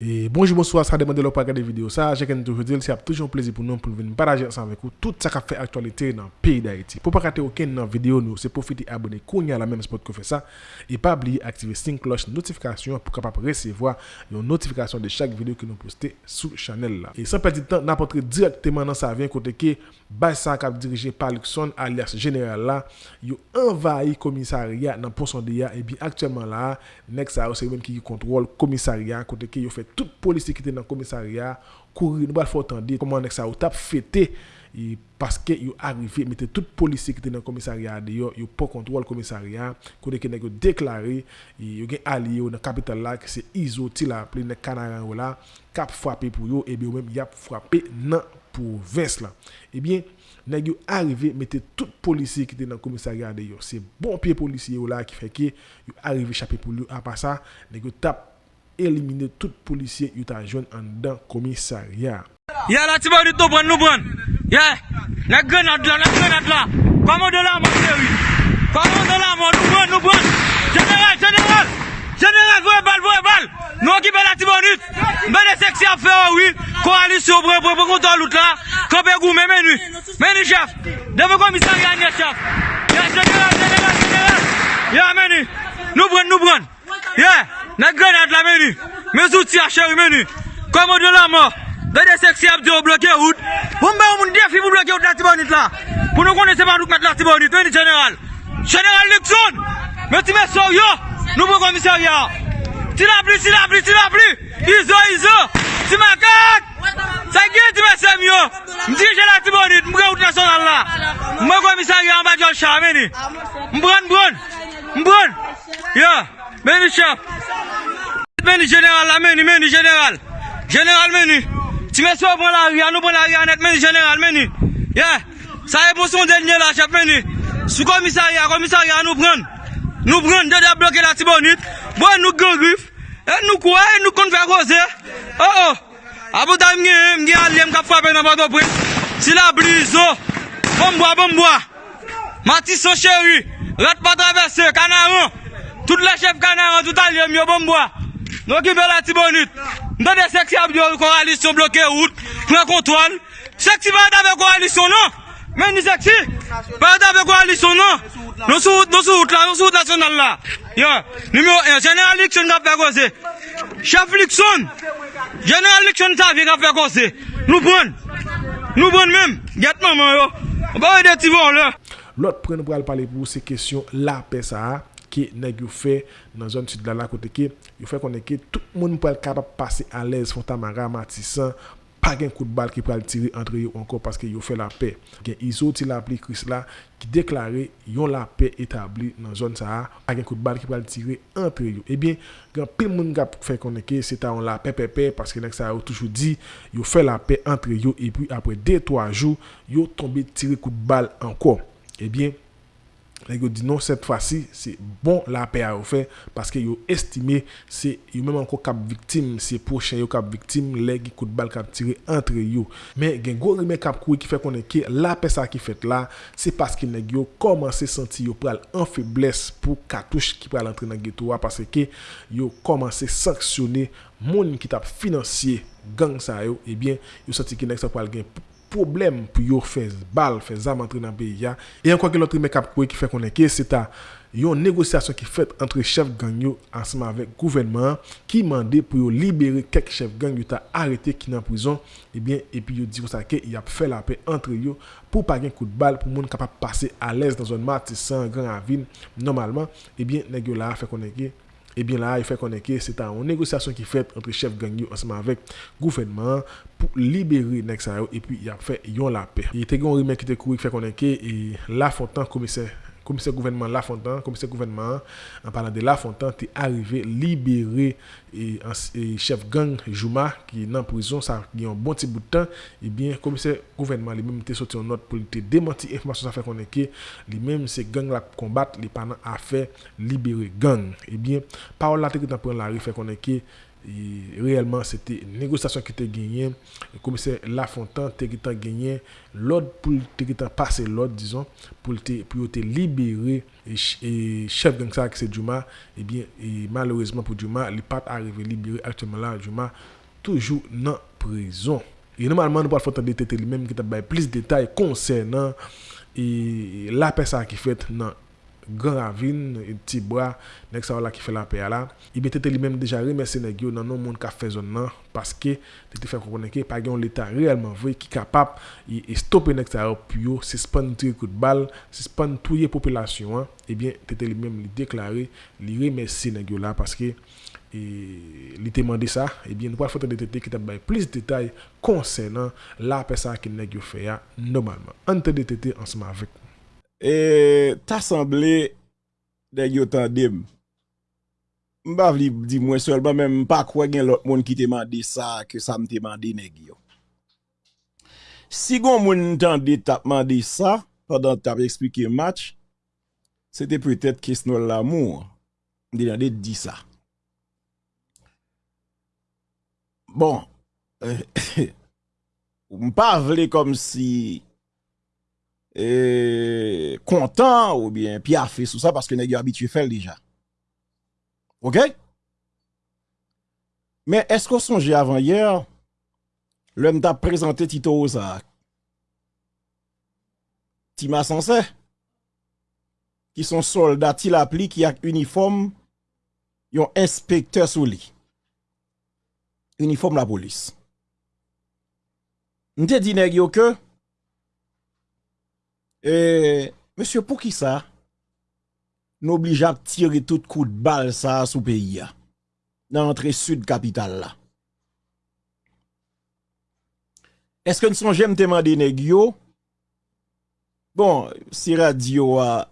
E bonjou bonsoir, sa demande lò pa gade video sa, jè ken toujou dil, se ap toujoun plezi pou nou pou veni paraje ansan vek ou tout sa ka fe aktualite nan peyi da iti. Po pa kate oken nan video nou, se profite abone konya la menm spot ko fe sa, e pa bli aktive sin kloche notifikasyon pou kapap resevoa yon notifikasyon de chak video ki nou poste sou chanel la. E san pedi tan, nan potre direkteman nan sa avyen kote ke bay sa kap dirije par Luxon alias general la, yo envayi komisariya nan ponsonde ya, e bi aktuelman la, nek sa ou se yon ki kontrol komisariya kote ke yo fe tout policier qui était dans le commissariat, courir, nous faut entendre comment ça ou tap fêté parce que yo arrivé mettez tout policier qui était dans le commissariat dehors, yo pas contrôle commissariat, koné que nèg déclaré, yo gen allié dans capitale là que c'est Isoti la appelé nèg Canaran là, cap frappé pour yo et bien même y a frappé dans province là. Eh bien nèg yo arrivé mettez tout policier qui était dans le commissariat dehors, c'est bon pied policier là qui fait que yo arrivé échapper pour lui à part ça, nèg yo tap elimine tout polisye yuta jwen an dan komisarya. Ya la ti ba di to pran nou pran. Ya, la grenad la, la grenad la. Komando la moun seri. Komando la moun nou pran nou pran. General, general. General, voye bal, voye bal. Nou akipe la ti bonit. Mbe de seksi ap fe anwi. Koalisyon bre bre bre kontan lout la. Kope gou men menu. Menu chef. Deme komisarya nye chef. Ya, general, general, general. Ya menu. Nou pran, nou pran. Ya. Nan grenade la meni. Me zouti a cheri meni. Komode la mò. Gade seksi ap di yo bloke wout. Pou mbe ou moun defi pou bloke wout la tibonit la. Pou nou konen seman douk met la tibonit. Meni general. General Luxon. Me ti me sor yo. Nou pou komisarya. Ti la pli, ti la pli, ti la pli. Izo, izo. Ti makak. Sa ge ti me sem yo. Mdirije la tibonit. Mbre wout nasyonal la. Mbe komisarya an ba diyo chan meni. Mbron, mbron. Mbron. Yo. Meni chef. Meni general la, meni, meni general. General meni. Ti mè sou bon la ri, anou bon la ri anet, meni general meni. Ye, sa e bon son denye la chef meni. Sou komisari, komisari anou pran. Nou pran, dede bloke la ti bonit. Bon nou gen grif. E nou kouè, e nou kon fè rose. O, o. Abou da mge, mge alem kap fwape nan bado pre. Si la blizo. Oh. Bonboa, bonboa. Mati son chéri. Rat pa travesse, kanaron. Tout la chef kanar an tout al yon myo bombo. Nou ki be la ti bonit. Mwen de seksi ap diyo koralisyon bloke wout. Mwen kontrol. Seksi mwen ave koralisyon nan. Mwen ni seksi. Mwen ave koralisyon nan. Nou sou wout la. Nou sou wout nasyonal la. Yon. Numero 1. General Likson kap fe kose. Chef Likson. General Likson sa vi kap fe kose. Nou pon. Nou pon men. Gat maman yo. Mwen ba yon de ti bon la. Lot pre nou pral pale pou se kesyon la pe sa a. ki neg yo fe nan zon sud la la kote ki, yo fe konen ki, tout moun pou el kapap pase alez Fontamara, Matisan, pa gen kout bal ki pou el tiri entre yo anko paske yo fe la pe. Gen izo ti la pli kris la ki deklare yon la pe etabli nan zon sa a, pa gen kout bal ki pou el tiri entre yo. Ebyen, gen pil moun kap fe konen ki, se ta yon la pe pe pe, paske nek sa yo toujou di, yo fe la pe entre yo, e pi apre 2-3 jou, yo tombe tiri kout bal anko. Ebyen, Lè yo di nou set fwa si, se bon la pe a yo fe, paske yo estime se yo menm anko kap viktim, se pochen yo kap viktim, lè ki kout bal kap tire entre yo. Men gen go rime kap koui ki fe konen ki, la pe sa ki fet la, se paske neg yo komanse senti yo pral an febles pou katouche ki pral entre nan geto wa, paske ki yo komanse sanksyone moun ki tap finansye gang sa yo, ebyen yo senti ki nek sa pral gen problème pour yo faire balle, faire zam entrer dans e le pays. Et encore que l'autre mec qui fait qu'on est que c'est une négociation qui faite entre chef gang ensemble avec le gouvernement qui demandait pour libérer quelques chefs gang qui arrêté qui en prison et bien et puis yo dit ça qu'il a fait e la paix entre eux pour pas un coup de balle pour monde capable passer à l'aise dans un match sans grand avine normalement et bien nèg là fait qu'on est et bien là, il fait qu'on est que c'est une négociation qui fait entre chef gang ensemble avec gouvernement pour libérer Nexayo et puis il a fait yon la paix. Il était un remède qui était couru qui fait qu'on est que La Fontaine commissaire commissaire gouvernement Lafontaine, commissaire gouvernement, en parlant de Lafontaine, est arrivé libéré et, et, chef gang Jouma qui est dans prison, ça a un bon petit bout de temps. Et bien, commissaire gouvernement lui-même était sorti en note pour lui démentir information ça fait qu'on est que lui-même c'est gang la combattre, les pendant à faire libérer gang. Et bien, parole la tête dans la rue fait qu'on est que et réellement c'était une négociation qui était gagnée. Le commissaire Lafontaine était gagné. L'ordre pour passer l'ordre disons pour te libérer. Et, chef gang ça c'est Juma et bien et malheureusement pour Juma il pas arrivé libéré actuellement là Juma toujours dans prison. Et normalement nous faire de tête lui-même qui t'a plus de détails concernant et la personne qui fait dans Gran Ravine, Tibwa, nek sa wala ki fe la pe ala. Ibe tete li menm deja remese neg yo nan nou moun ka fe zon nan, paske tete fe konen ki pa gen l'Etat realman vwe ki kapap e, e stoppe nek sa wap yo, se span tri kout bal, se span touye populasyon an, ebyen eh tete li menm li deklare, li remese neg yo eh la, paske e, li temande sa, ebyen nou pa fote de tete ki tap bay plis detay konsen nan la pe sa ki neg yo fe ya normalman. Ante de tete ansama vek. E tasemble de yotan dem Mbav li di mwen mpa kwa gen lot moun ki temande sa Ke sa mtemande negyo Si gon moun ntande tapmande sa Padan tap explike match Sete pwetet kesnol la moun Mdi nade di sa Bon. Mpa vle kom si et content ou bien piaffé sous ça parce que nèg habitué faire déjà. OK Mais est-ce qu'on songeait avant hier l'homme t'a présenté Tito Osa Tima Sansé qui sont soldats qui l'appli qui a uniforme yon inspecteur sous lui. Uniforme la police. M'te dit nèg yo que gyo ke E, Monsye, pou ki sa, n'oblijap tire tout kou de bal sa sou peyi ya, nan antre sud kapital la. Eske n'son jem teman de negyo? Bon, si radio a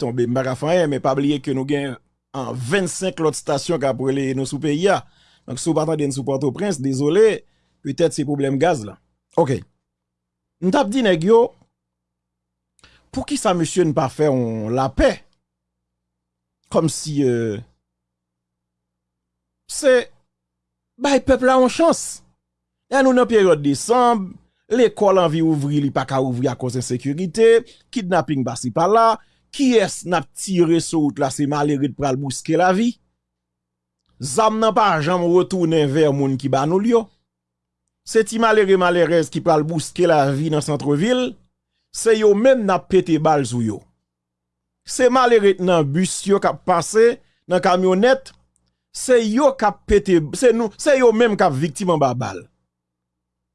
tombe marafanye, me pabliye ke nou gen an 25 lot stasyon ka prele nou sou peyi ya. Donk sou patan den sou Port-au-Prince, dezolé, pwetet se problem gaz la. Ok, n'tap di negyo, pou ki sa monsye nou pa fè on la pe? Kom si, euh, se, bay pepla an chans. Ya nou nan peryode Desemble, l'ekol an vi ouvri li pa ka ouvri a kosen sekurite, kidnapping basi pa la, ki es nap tire sou out la se malerit pral bouske la vi? Zam nan pa jam wotounen ver moun ki ba? Se ti malerit malerez ki pral bouske la vi nan centreville, Se yo men na pete bal sou yo. Se maleret nan bus yo kap pase, nan kamyonet, se yo kap pete, se yo men kap viktiman ba bal.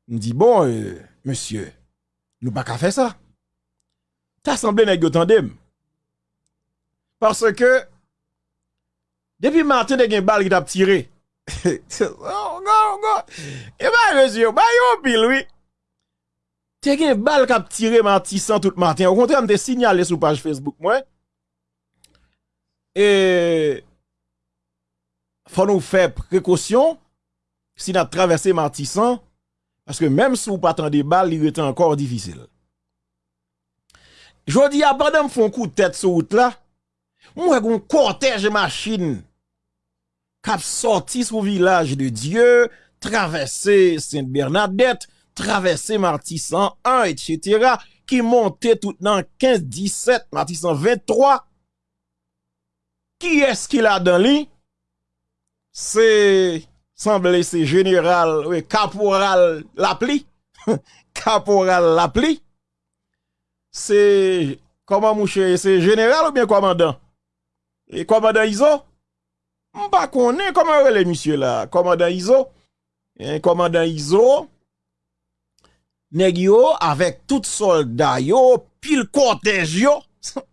M di bon, euh, monsye, nou pa ka fe sa. Ta sanble nan yo tandem. Parce ke, depi maten de gen bal ki tap tire, oh, e ba monsye, ba yo pil wii, Te gen bal kap tire Martisan tout matin. Ou kontre am te sinyale sou page Facebook mwen. E... Fon nou fe prekosyon. Si nan travesse Martisan. Paske menm sou patan de bal, li rete ankor difisil. Jodi apan dem fon kou tèt sou out la. Mwen kon kortej machin. Kap sorti sou vilaj de Diyo. Travesse Saint-Bernadette. Travesse Martisan 1, etc., ki monte tout nan 15-17, Martisan 23, ki eski la dan li? Se, semble se general, we, kaporal la pli, kaporal la pli, se, koman mouche, se general ou bien komandan? E komandan Izo? Mpa konen, koman wè le misye la? Komandan Izo? E komandan Izo, Neg yo, avek tout solda yo, pil kontej yo.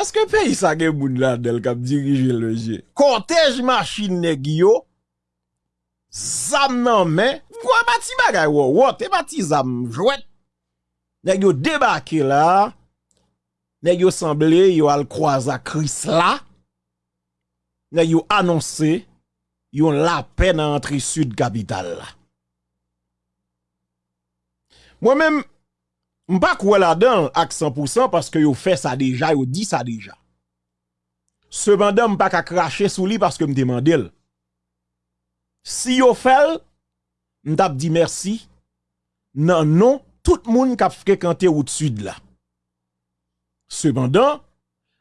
Eske pe yisa gen moun la del kap le je? Kontej machin neg yo, zam nan men, kwa bati bagay wo, wote bati zam jwet. Neg yo debake la, neg yo semble yo al kwaza kris la, neg yo anonse, yon la pen antri sud kapital la. Moi-même, je pas quoi là-dedans à 100% parce que yo fait ça déjà, yo dit ça déjà. Cependant, je pas qu'à cracher sous lui parce que me demande Si yo fait, je dit merci. Non, non, tout le monde qui a fréquenté au-dessus de là. Cependant,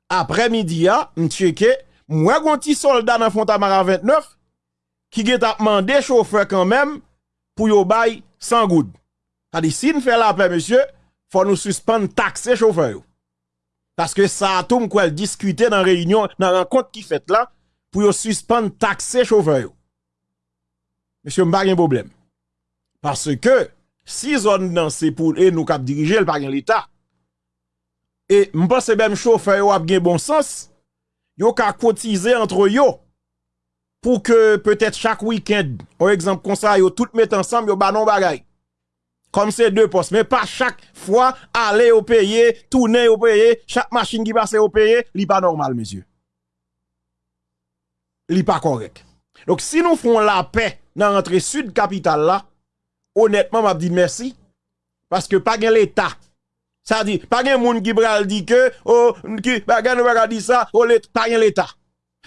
après-midi, je checké, moi, un petit soldat dans Fontamara 29 qui a demandé chauffeur quand même pour yo bail 100 gouttes. Tadi si nous fait la paix monsieur, faut nous suspendre taxer chauffeur. Parce que ça tout m'kwel discuter dans réunion, dans rencontre qui fait là, pour suspendre taxer chauffeur. Monsieur m'pa gen problème. Parce que si zone nan c'est pour et nous cap diriger le pas gen l'état. Et m'pense même chauffeur yo a bon sens. Yo ka cotiser entre yo pour que peut-être chaque week-end, par exemple comme ça yo tout mettre ensemble yo ba non bagay. Comme c'est deux postes, mais pas chaque fois aller au payer, tourner au payer, chaque machine qui passe au payer, li pas normal monsieur. Li pas correct. Donc si nous faisons la paix dans l'entrée sud capitale là, honnêtement m'a dit merci parce que pas l'état. Ça dit pas gen moun qui pral dit que oh qui pas pas dit ça, oh pas l'état.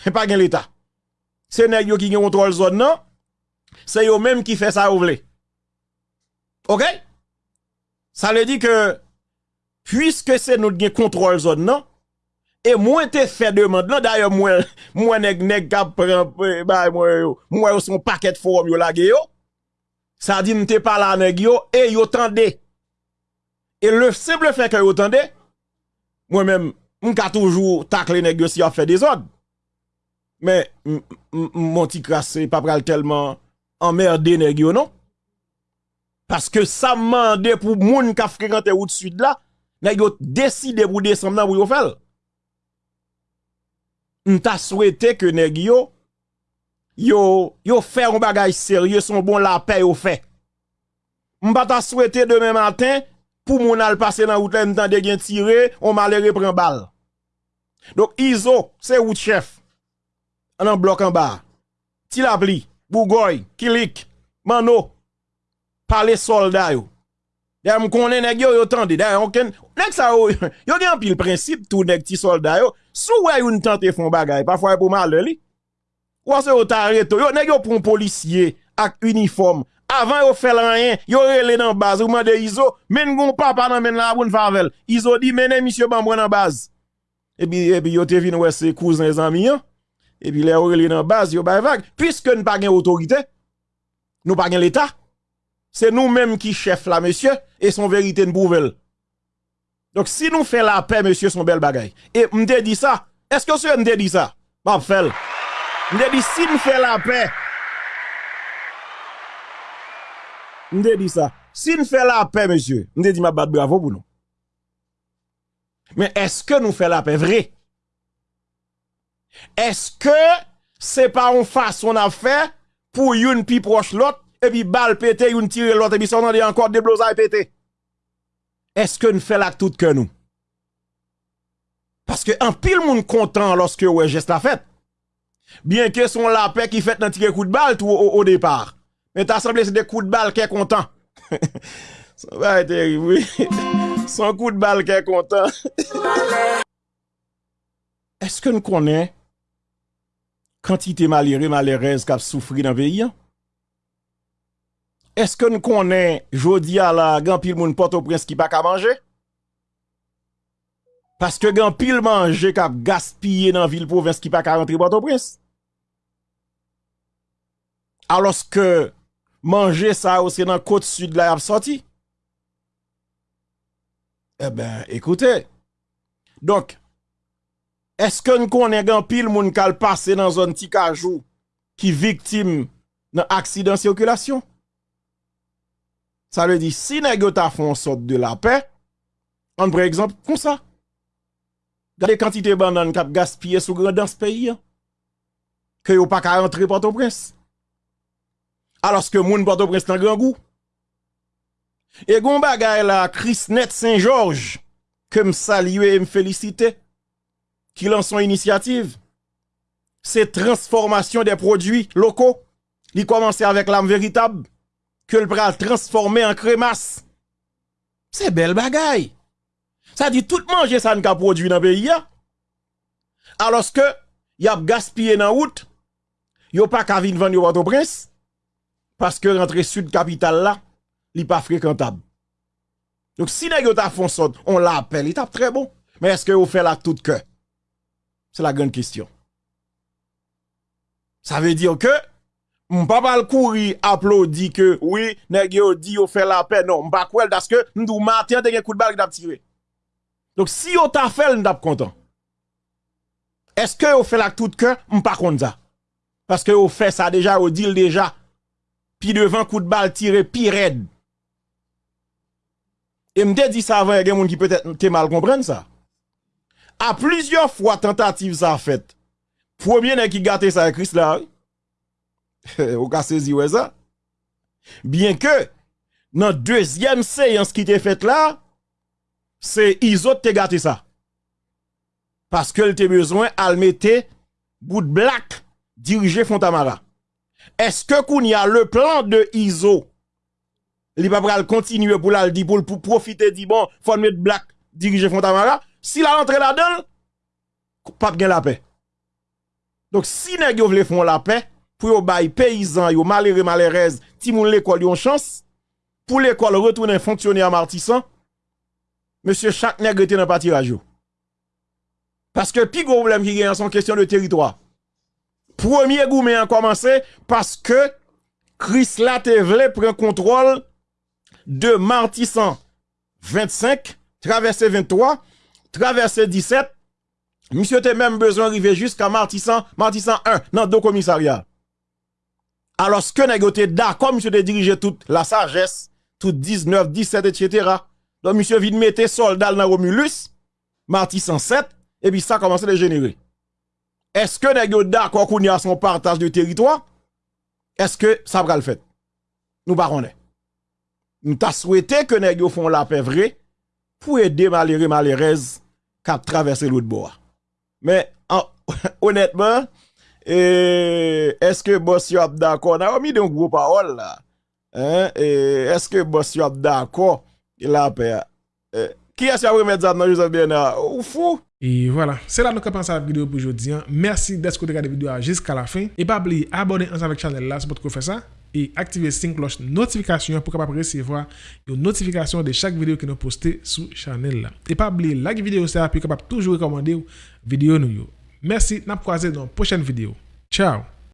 Pas l'état. C'est nèg qui contrôle zone non? C'est yo même qui fait ça ou vle. OK? Ça veut dire que puisque c'est nous qui contrôle zone non? Et moi te fait demande là d'ailleurs moi moi nèg nèg k'ap bah moi moi son paquet de forme yo lage yo. Ça dit m'te pas là nèg yo et yo tande et le simple fait que yo tande moi même m'ka toujours tacle nèg yo si a fait des ordres. Mais mon petit crassé pas pral tellement emmerdé nèg non? Parce que ça mande pour moun ka fréquenté route sud là nèg yo décidé pour descendre pour yo faire m'ta souhaité que nèg yo yo yo fait un bagage sérieux son bon la paix yo fait. M'pa ta souhaité demain matin pour moun al passer dans route là m'tan de gen tirer on malheureux prend balle. Donc Iso c'est route chef. En bloc en bas. Tilapli Bougoy Kilik Mano parler soldat yo D'ailleurs, m konnen nèg yo yo tande. D'ailleurs, ken nèg sa yo yo gen pile principe tout nèg ti soldat yo. Sou wè yon tante font bagay, parfois pour mal li. Ou se yo t'arrête yo nèg yo pour un policier ak uniforme. Avant yo fait rien, yo relé dans base ou mande Iso, men gon papa nan men la bon favel. Iso di mene monsieur bambou dans base. Et puis et puis yo te vinn wè ses cousins amis Et puis les relé dans base yo bay vague puisque nous gen autorité. Nous pas gen l'état. C'est nous-mêmes qui chef là, monsieur, et son vérité de nouvelle. Donc, si nous faisons la paix, monsieur, son bel bagaille. Et m'te dit ça. Est-ce que monsieur m'te dit ça? Pas fait. M'te dit, si nous faisons la paix. M'te dit ça. Si nous faisons la paix, monsieur, m'te dit, ma bat bravo pour nous. Mais est-ce que nous faisons la paix vrai? Est-ce que c'est pas en face on a fait pour une pi proche l'autre? Et puis balle pété, une tire l'autre, et puis ça, on a encore des blosailles pété. Est-ce que nous faisons la tout que nous? Parce que un pile monde content lorsque ouais geste la fête. Bien que son la paix qui fait un petit coup de balle tout au, départ. Mais t'as semblé c'est des coups de balle qui est content. ça va être terrible, oui. Son coup de balle qui est content. Est-ce que nous connaissons quantité malheureux, malheureuse qui a souffert dans le pays? Est-ce que nous connaissons jodi à la grand pile moun Port-au-Prince qui pas qu'à manger? Parce que grand pile manger qui gaspillé dans ville province qui pas qu'à rentrer Port-au-Prince. Alors que manger ça aussi dans côte sud là a sorti. Eh ben, écoutez. Donc, est-ce que nous connaissons grand pile moun qui passé dans zone petit cajou qui victime d'un accident de circulation? Ça veut dire, si nèg ta font sorte de la paix, on par exemple, comme ça. Regardez quantité de bananes qui gaspillé sous grand dans ce pays. hein, Que yo pas qu'à rentrer Port-au-Prince. Alors que moun Port-au-Prince nan grand goût. Et gon bagay la Net Saint-Georges, que me saluer et me féliciter, qui lance son initiative. C'est transformation des produits locaux. Il commence avec l'âme véritable que le bras transformé en crémasse. C'est belle bagaille. Ça dit tout manger ça n'a produit dans le pays. Alors que y a gaspillé dans route, yo pas qu'à venir vendre au prince paske rentre sud kapital la, li pa frekantab. Donc si nèg ta fon sot, on l'appelle, il tape très bon. Mais est-ce que vous fait la tout que? C'est la grande question. Ça veut dire que M'pa pas courir applaudi que oui, nèg yo dit yo fait la paix non, m'pa parce que m'dou matin te gen coup de balle t'a tiré. Donc si yo t'a fait, m't'a content. Est-ce que yo fait la tout que m'pa contre ça? Parce que yo fait ça déjà, yo dit déjà. Puis devant coup de balle tiré pire raide. Et m'te dit ça avant, y a des qui peut-être te mal comprendre ça. À plusieurs fois tentative ça fait. Premier nèg qui gâté ça Christ là. Ou ka sezi wè ça? Bien que, dans deuxième séance qui était faite là, c'est Iso te gâté ça. Parce que te besoin al mette bout de black diriger Fontamara. Est-ce que qu'on y a le plan de Iso? Il va pas continuer pour la profiter dit bon, faut mettre black diriger Fontamara. Si la rentre là-dedans, pas bien la paix. Donc si nèg yo vle font la paix, pour yo bay paysan yo malheureux malheureuse ti moun l'école yon chance. Pour l'école retourner fonctionner à Martissan monsieur chaque nègre était dans parti parce que pi gros problème qui gagne son question de territoire. Premier gourmet a commencé parce que Chris la te vle prend contrôle de Martissan 25 traversé 23 traversé 17 Monsieur te même besoin d'arriver jusqu'à Martissan, Martissan 1, dans deux commissariats. Alors, ce que négocié d'accord, monsieur de diriger toute la sagesse, tout 19, 17, etc. Donc, monsieur vient mettre soldat dans Romulus, Marty 107, et puis ça commence à générer. Est-ce que négocié d'accord qu'on y a son partage de territoire? Est-ce que ça va le faire? Nous parlons. Nous t'a souhaité que négocié font la paix vraie pour aider malheureux malheureuses qui traverser l'autre bord. Mais, honnêtement, E, eske boss yo ap dako? Na omi de yon gro parol la. E, e eske boss yo ap dako? E la pe ya. E, ki as yo ap remet zan nan Joseph Bernard? Ou fou? Et voilà, c'est là que nous commençons la vidéo pour aujourd'hui. Merci d'être regardé la vidéo jusqu'à la fin. Et pas oublier abonner ensemble avec la chaîne là, c'est pour faire ça. Et activer la cloche notification pour capable recevoir une notification de chaque vidéo que nous postons sur la chaîne là. Et pas oublier like vidéo ça, puis capable toujours recommander vidéo nous. Merci, nous prochaine vidéo. Ciao